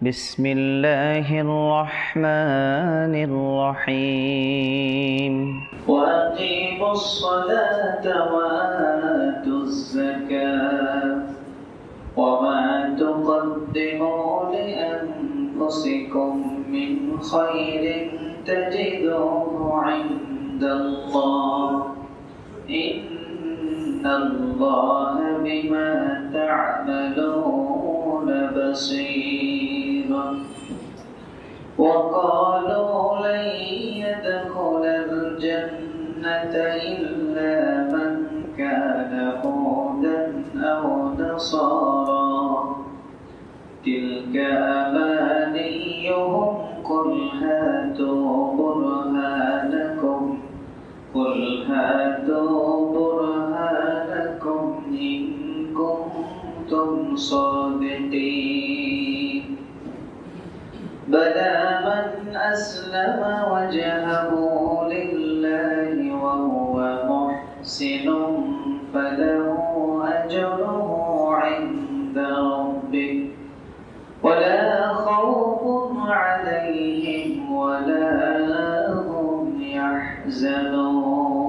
بسم الله الرحمن الرحيم وأقيموا الصلاة وآتوا الزكاة وما تقدموا لأنفسكم من خير تجدوه عند الله إن الله بما تعملون بصير وقالوا لن يدخل الجنة إلا من كان هودا أو نصارى تلك أمانيهم قل هاتوا برهانكم قل هاتوا برهانكم إن كنتم صادقين. بلى من أسلم وجهه لله وهو محسن فله أجره عند ربه. ولا خوف عليهم ولا هم يحزنون.